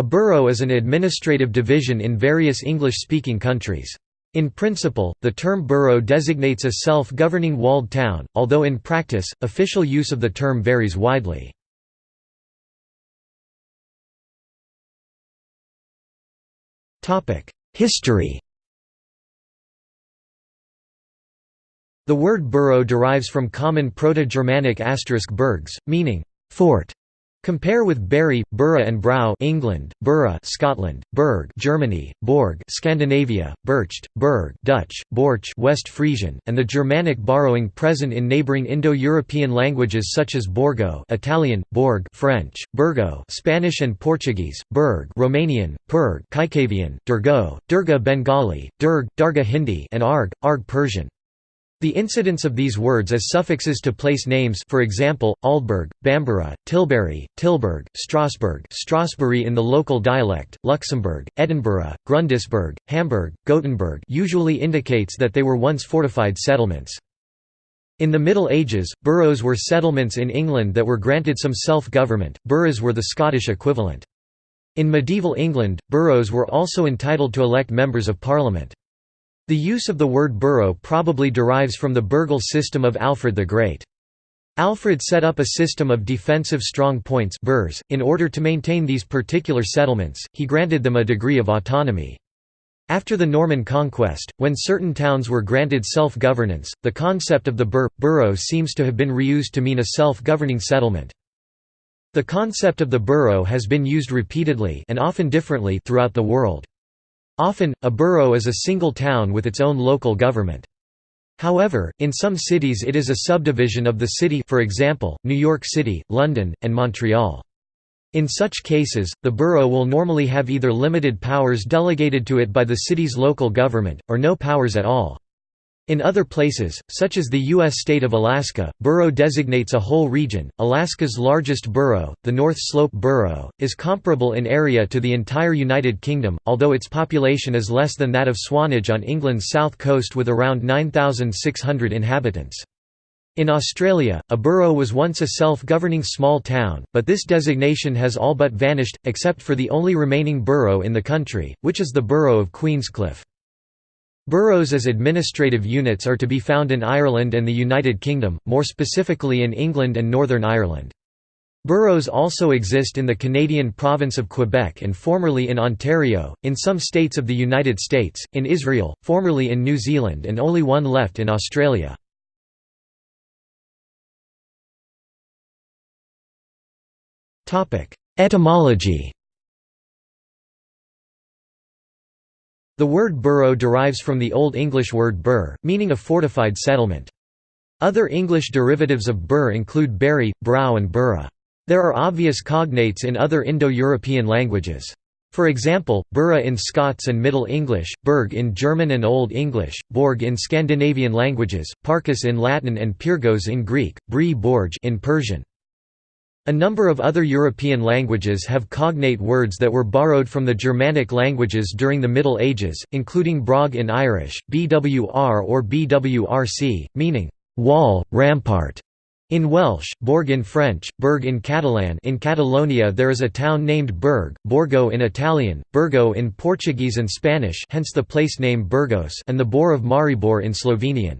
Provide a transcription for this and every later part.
A borough is an administrative division in various English-speaking countries. In principle, the term borough designates a self-governing walled town, although in practice, official use of the term varies widely. History The word borough derives from common Proto-Germanic asterisk bergs, meaning fort. Compare with Bury, Borough and Brow England, Borough Scotland, Berg Germany, Borg Scandinavia, Bercht, Berg Dutch, Borch West Frisian, and the Germanic borrowing present in neighboring Indo-European languages such as Borgo Italian, Borg French, Burgo Spanish and Portuguese, Berg Romanian, Perg Kajkavian, Durgo, Durga Bengali, Durg, Darga Hindi and Arg, Arg Persian. The incidence of these words as suffixes to place names for example, Aldeburgh, Bamborough, Tilbury, Tilburg, Strasbourg Strasbourg in the local dialect, Luxembourg, Edinburgh, Grundisburgh, Hamburg, Gothenburg usually indicates that they were once fortified settlements. In the Middle Ages, boroughs were settlements in England that were granted some self-government, burghs were the Scottish equivalent. In medieval England, boroughs were also entitled to elect members of parliament. The use of the word borough probably derives from the burghal system of Alfred the Great. Alfred set up a system of defensive strong points. .In order to maintain these particular settlements, he granted them a degree of autonomy. After the Norman conquest, when certain towns were granted self-governance, the concept of the burh, borough seems to have been reused to mean a self-governing settlement. The concept of the borough has been used repeatedly and often differently throughout the world. Often, a borough is a single town with its own local government. However, in some cities it is a subdivision of the city for example, New York City, London, and Montreal. In such cases, the borough will normally have either limited powers delegated to it by the city's local government, or no powers at all. In other places, such as the U.S. state of Alaska, borough designates a whole region. Alaska's largest borough, the North Slope Borough, is comparable in area to the entire United Kingdom, although its population is less than that of Swanage on England's south coast with around 9,600 inhabitants. In Australia, a borough was once a self-governing small town, but this designation has all but vanished, except for the only remaining borough in the country, which is the borough of Queenscliff. Boroughs as administrative units are to be found in Ireland and the United Kingdom, more specifically in England and Northern Ireland. Boroughs also exist in the Canadian province of Quebec and formerly in Ontario, in some states of the United States, in Israel, formerly in New Zealand and only one left in Australia. Etymology The word borough derives from the Old English word burh, meaning a fortified settlement. Other English derivatives of burh include berry, brow and borough. There are obvious cognates in other Indo-European languages. For example, borough in Scots and Middle English, burg in German and Old English, borg in Scandinavian languages, parkus in Latin and pyrgos in Greek, brie borg in Persian. A number of other European languages have cognate words that were borrowed from the Germanic languages during the Middle Ages, including brog in Irish, bwr or bwrc, meaning wall, rampart. In Welsh, Borg in French, Berg in Catalan in Catalonia there is a town named Berg, Borgo in Italian, Burgo in Portuguese and Spanish hence the place name Burgos and the Bor of Maribor in Slovenian.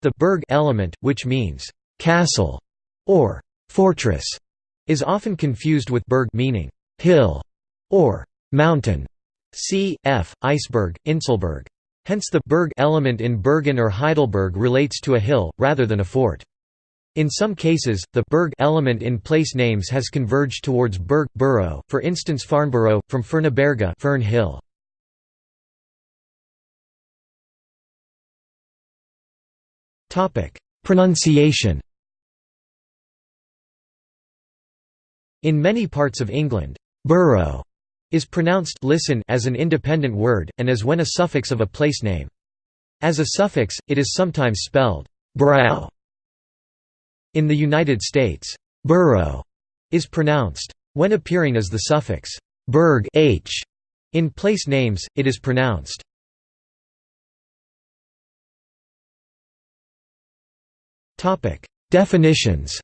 The Berg element, which means «castle» or Fortress is often confused with berg meaning hill or mountain. C. F. Iceberg, Inselberg. Hence the berg element in Bergen or Heidelberg relates to a hill, rather than a fort. In some cases, the berg element in place names has converged towards berg borough, for instance Farnborough, from Ferneberga Fern Hill. Pronunciation In many parts of England, borough is pronounced listen as an independent word, and as when a suffix of a place name. As a suffix, it is sometimes spelled brow. In the United States, borough is pronounced when appearing as the suffix berg h. In place names, it is pronounced Definitions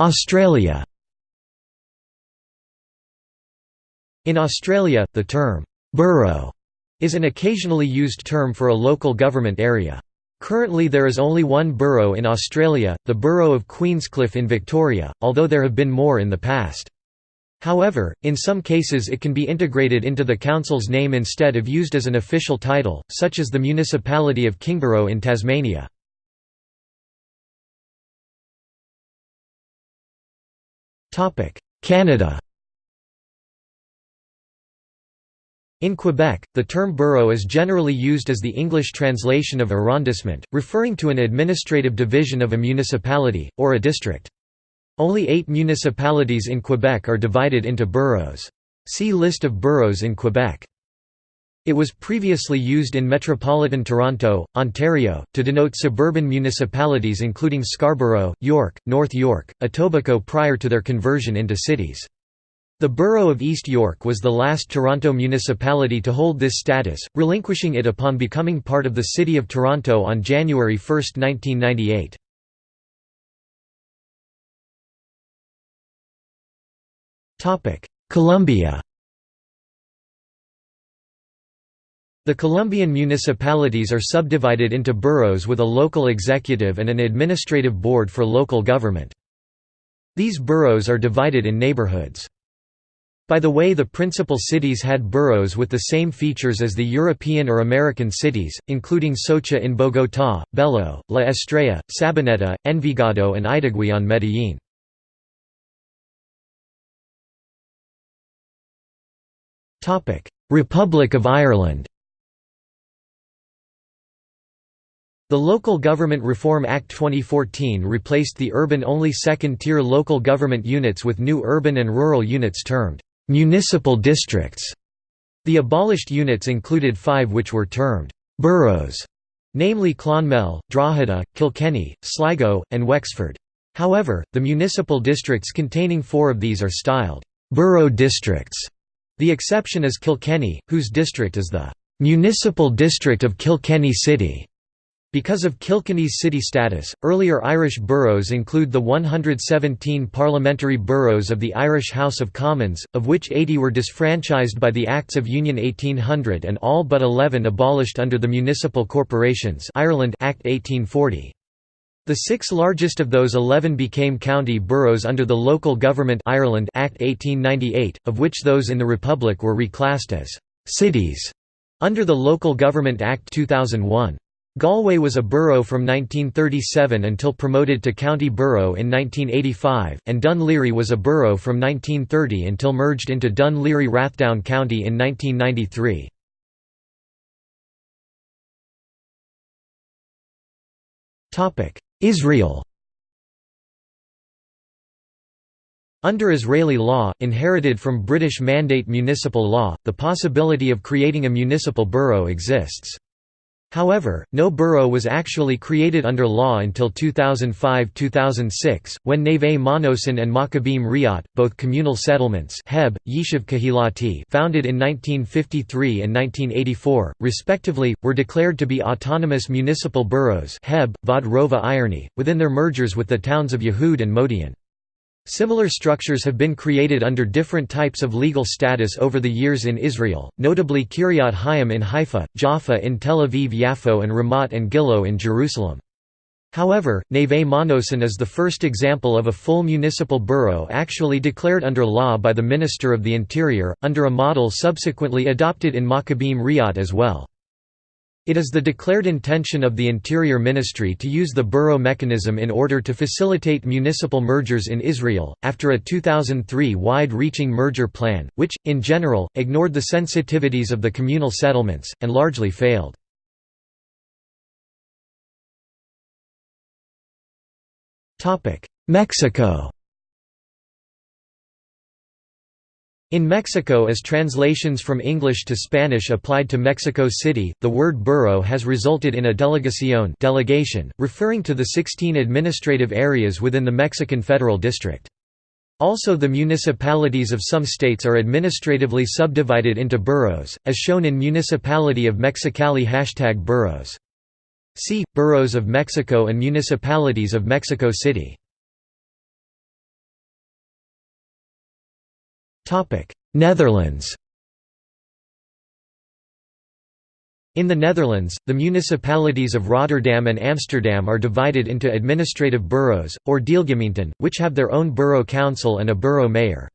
Australia In Australia, the term, "'borough' is an occasionally used term for a local government area. Currently there is only one borough in Australia, the borough of Queenscliff in Victoria, although there have been more in the past. However, in some cases it can be integrated into the council's name instead of used as an official title, such as the municipality of Kingborough in Tasmania. Canada In Quebec, the term borough is generally used as the English translation of arrondissement, referring to an administrative division of a municipality, or a district. Only eight municipalities in Quebec are divided into boroughs. See List of boroughs in Quebec. It was previously used in metropolitan Toronto, Ontario, to denote suburban municipalities including Scarborough, York, North York, Etobicoke prior to their conversion into cities. The borough of East York was the last Toronto municipality to hold this status, relinquishing it upon becoming part of the City of Toronto on January 1, 1998. Colombia The Colombian municipalities are subdivided into boroughs with a local executive and an administrative board for local government. These boroughs are divided in neighborhoods. By the way the principal cities had boroughs with the same features as the European or American cities, including Socha in Bogotá, Bello, La Estrella, Sabaneta, Envigado and Itagüí in Medellín. Republic of Ireland The Local Government Reform Act 2014 replaced the urban-only second-tier local government units with new urban and rural units termed municipal districts. The abolished units included five which were termed boroughs, namely Clonmel, Drogheda, Kilkenny, Sligo, and Wexford. However, the municipal districts containing four of these are styled borough districts. The exception is Kilkenny, whose district is the municipal district of Kilkenny City. Because of Kilkenny's city status, earlier Irish boroughs include the 117 parliamentary boroughs of the Irish House of Commons, of which 80 were disfranchised by the Acts of Union 1800 and all but 11 abolished under the Municipal Corporations Ireland Act 1840. The six largest of those 11 became county boroughs under the Local Government Ireland Act 1898, of which those in the Republic were reclassed as «cities» under the Local Government Act 2001. Galway was a borough from 1937 until promoted to county borough in 1985, and Laoghaire was a borough from 1930 until merged into Dún Laoghaire Rathdown County in 1993. Israel Under Israeli law, inherited from British Mandate municipal law, the possibility of creating a municipal borough exists. However, no borough was actually created under law until 2005–2006, when Neve Manosin and Maccabim Riat, both communal settlements Heb, Yishuv Kahilati founded in 1953 and 1984, respectively, were declared to be autonomous municipal boroughs Heb, Irony, within their mergers with the towns of Yehud and Modi'in. Similar structures have been created under different types of legal status over the years in Israel, notably Kiryat Hayim in Haifa, Jaffa in Tel Aviv Yafo and Ramat and Gilo in Jerusalem. However, Neve Manosin is the first example of a full municipal borough actually declared under law by the Minister of the Interior, under a model subsequently adopted in Maccabim Riat as well. It is the declared intention of the Interior Ministry to use the borough mechanism in order to facilitate municipal mergers in Israel, after a 2003 wide-reaching merger plan, which, in general, ignored the sensitivities of the communal settlements, and largely failed. Mexico In Mexico as translations from English to Spanish applied to Mexico City, the word borough has resulted in a delegación delegation, referring to the 16 administrative areas within the Mexican Federal District. Also the municipalities of some states are administratively subdivided into boroughs, as shown in Municipality of Mexicali hashtag boroughs. See, Boroughs of Mexico and Municipalities of Mexico City Netherlands In the Netherlands, the municipalities of Rotterdam and Amsterdam are divided into administrative boroughs, or deelgemeenten, which have their own borough council and a borough mayor.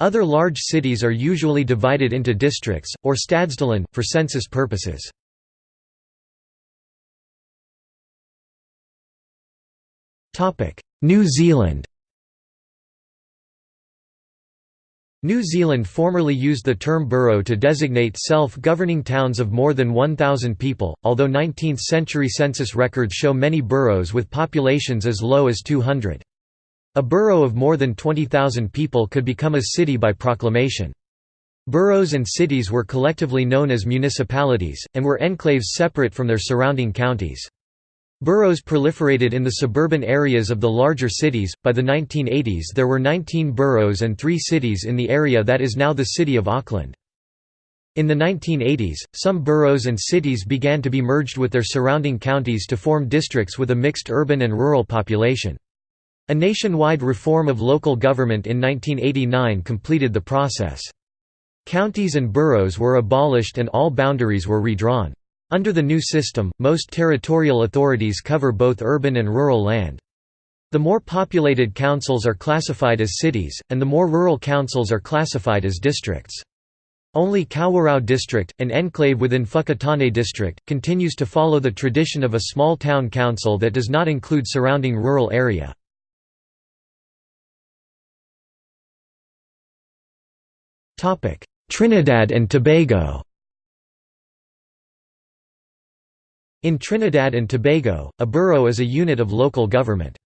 Other large cities are usually divided into districts, or stadsdelen, for census purposes. New Zealand New Zealand formerly used the term borough to designate self-governing towns of more than 1,000 people, although 19th-century census records show many boroughs with populations as low as 200. A borough of more than 20,000 people could become a city by proclamation. Boroughs and cities were collectively known as municipalities, and were enclaves separate from their surrounding counties. Boroughs proliferated in the suburban areas of the larger cities. By the 1980s, there were 19 boroughs and 3 cities in the area that is now the city of Auckland. In the 1980s, some boroughs and cities began to be merged with their surrounding counties to form districts with a mixed urban and rural population. A nationwide reform of local government in 1989 completed the process. Counties and boroughs were abolished and all boundaries were redrawn. Under the new system, most territorial authorities cover both urban and rural land. The more populated councils are classified as cities, and the more rural councils are classified as districts. Only Kawerau district, an enclave within Whakatane district, continues to follow the tradition of a small town council that does not include surrounding rural area. Trinidad and Tobago In Trinidad and Tobago, a borough is a unit of local government.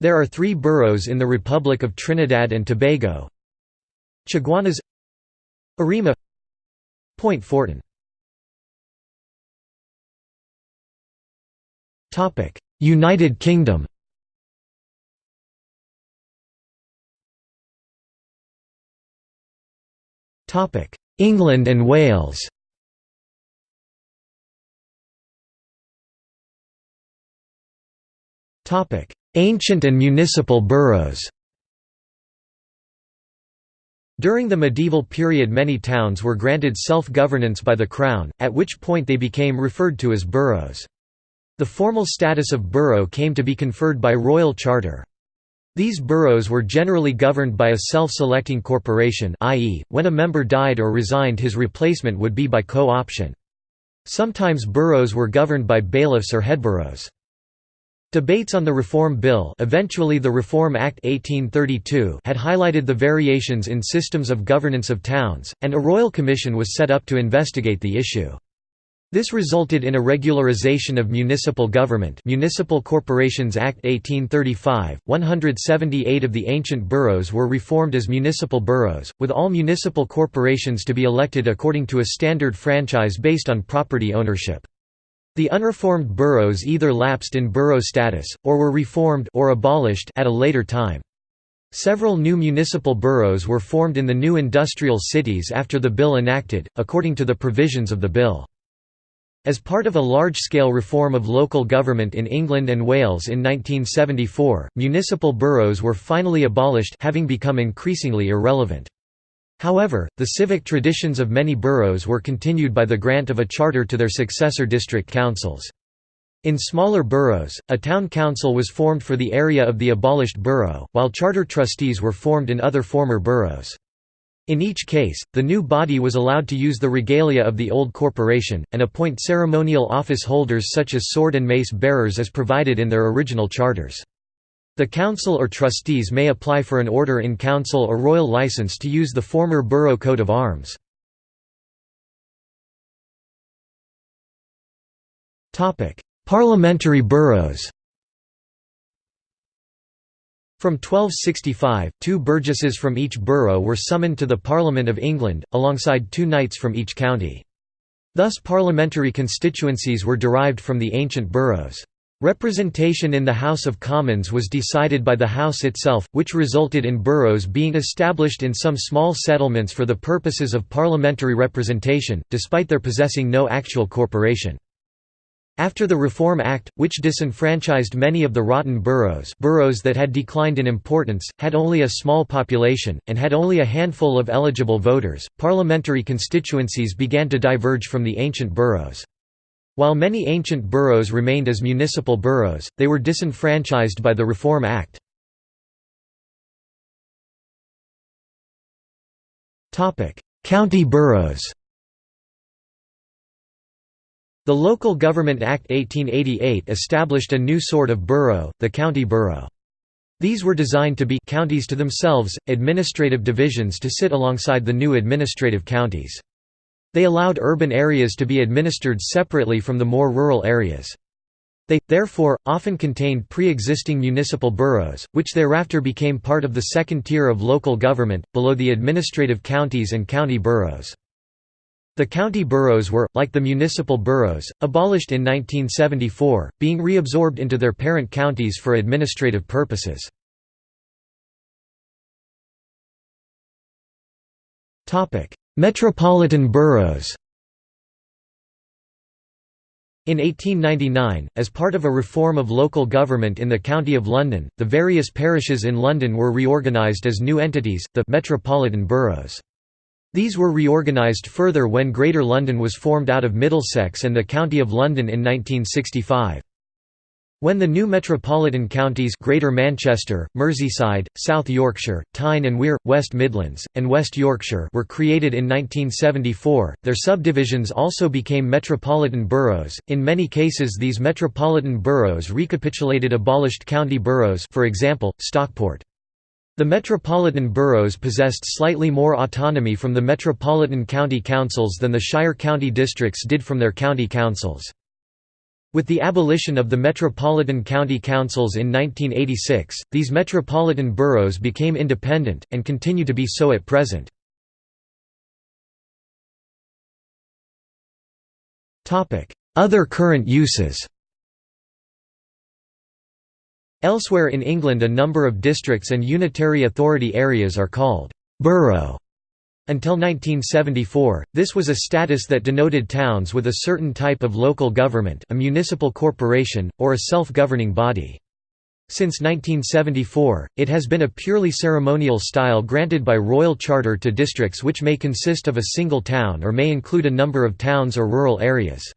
There are three boroughs in the Republic of Trinidad and Tobago. Chaguanas Arima Point Fortin. United Kingdom. England and Wales Ancient and municipal boroughs During the medieval period many towns were granted self-governance by the Crown, at which point they became referred to as boroughs. The formal status of borough came to be conferred by royal charter. These boroughs were generally governed by a self-selecting corporation i.e., when a member died or resigned his replacement would be by co-option. Sometimes boroughs were governed by bailiffs or headboroughs. Debates on the Reform Bill eventually the Reform Act 1832 had highlighted the variations in systems of governance of towns, and a royal commission was set up to investigate the issue. This resulted in a regularization of municipal government Municipal Corporations Act 1835, 178 of the ancient boroughs were reformed as municipal boroughs, with all municipal corporations to be elected according to a standard franchise based on property ownership. The unreformed boroughs either lapsed in borough status, or were reformed or abolished at a later time. Several new municipal boroughs were formed in the new industrial cities after the bill enacted, according to the provisions of the bill. As part of a large-scale reform of local government in England and Wales in 1974, municipal boroughs were finally abolished having become increasingly irrelevant. However, the civic traditions of many boroughs were continued by the grant of a charter to their successor district councils. In smaller boroughs, a town council was formed for the area of the abolished borough, while charter trustees were formed in other former boroughs. In each case, the new body was allowed to use the regalia of the old corporation, and appoint ceremonial office holders such as sword and mace bearers as provided in their original charters. The council or trustees may apply for an order in council or royal license to use the former borough coat of arms. Parliamentary boroughs From 1265, two burgesses from each borough were summoned to the Parliament of England, alongside two knights from each county. Thus parliamentary constituencies were derived from the ancient boroughs. Representation in the House of Commons was decided by the House itself, which resulted in boroughs being established in some small settlements for the purposes of parliamentary representation, despite their possessing no actual corporation. After the Reform Act, which disenfranchised many of the rotten boroughs boroughs that had declined in importance, had only a small population, and had only a handful of eligible voters, parliamentary constituencies began to diverge from the ancient boroughs. While many ancient boroughs remained as municipal boroughs, they were disenfranchised by the Reform Act. County boroughs the Local Government Act 1888 established a new sort of borough, the county borough. These were designed to be counties to themselves, administrative divisions to sit alongside the new administrative counties. They allowed urban areas to be administered separately from the more rural areas. They, therefore, often contained pre-existing municipal boroughs, which thereafter became part of the second tier of local government, below the administrative counties and county boroughs. The county boroughs were, like the municipal boroughs, abolished in 1974, being reabsorbed into their parent counties for administrative purposes. Metropolitan boroughs in 1899, as part of a reform of local government in the County of London, the various parishes in London were reorganised as new entities, the Metropolitan Boroughs. These were reorganised further when Greater London was formed out of Middlesex and the County of London in 1965. When the new metropolitan counties Greater Manchester, Merseyside, South Yorkshire, Tyne and Wear, West Midlands, and West Yorkshire were created in 1974, their subdivisions also became metropolitan boroughs. In many cases these metropolitan boroughs recapitulated abolished county boroughs for example, Stockport. The metropolitan boroughs possessed slightly more autonomy from the metropolitan county councils than the shire county districts did from their county councils. With the abolition of the metropolitan county councils in 1986, these metropolitan boroughs became independent, and continue to be so at present. Other current uses Elsewhere in England a number of districts and unitary authority areas are called «borough». Until 1974, this was a status that denoted towns with a certain type of local government a municipal corporation, or a self-governing body. Since 1974, it has been a purely ceremonial style granted by royal charter to districts which may consist of a single town or may include a number of towns or rural areas.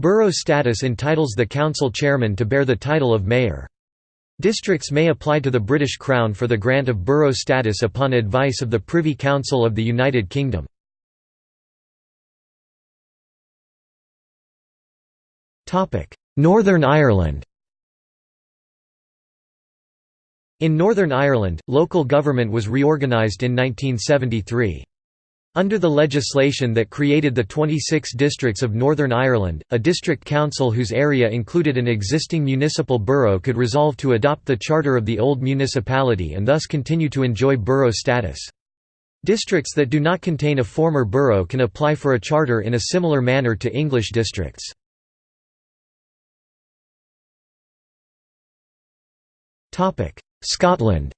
Borough status entitles the council chairman to bear the title of mayor. Districts may apply to the British Crown for the grant of borough status upon advice of the Privy Council of the United Kingdom. Northern Ireland In Northern Ireland, local government was reorganised in 1973. Under the legislation that created the 26 districts of Northern Ireland, a district council whose area included an existing municipal borough could resolve to adopt the charter of the old municipality and thus continue to enjoy borough status. Districts that do not contain a former borough can apply for a charter in a similar manner to English districts. Scotland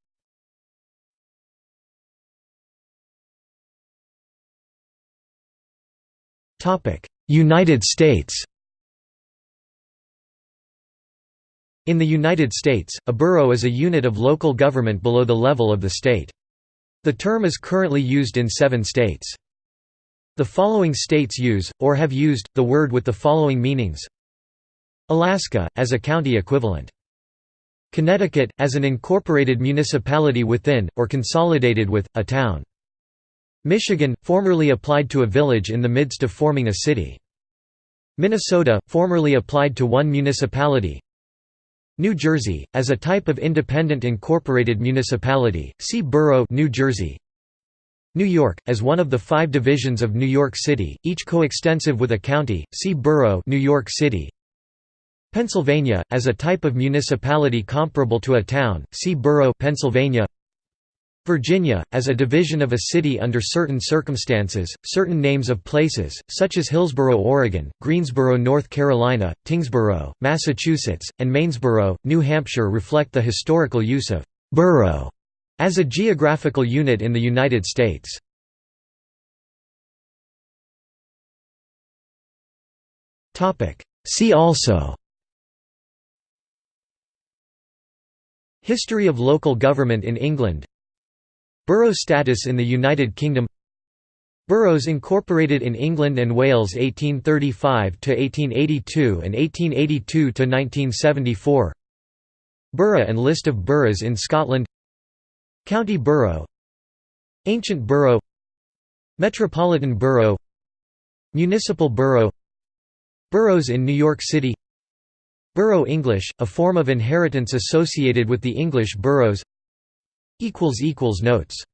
United States In the United States, a borough is a unit of local government below the level of the state. The term is currently used in seven states. The following states use, or have used, the word with the following meanings Alaska, as a county equivalent. Connecticut, as an incorporated municipality within, or consolidated with, a town. Michigan, formerly applied to a village in the midst of forming a city. Minnesota, formerly applied to one municipality. New Jersey, as a type of independent incorporated municipality, see Borough New Jersey. New York, as one of the five divisions of New York City, each coextensive with a county, see Borough New York City. Pennsylvania, as a type of municipality comparable to a town, see Borough Pennsylvania. Virginia, as a division of a city under certain circumstances, certain names of places, such as Hillsboro, Oregon, Greensboro, North Carolina, Tyngsboro, Massachusetts, and Maynesboro, New Hampshire reflect the historical use of «borough» as a geographical unit in the United States. See also History of local government in England Borough status in the United Kingdom Boroughs incorporated in England and Wales 1835 to 1882 and 1882 to 1974. Borough and list of boroughs in Scotland County Borough Ancient Borough Metropolitan Borough Municipal Borough Boroughs in New York City Borough English, a form of inheritance associated with the English boroughs Notes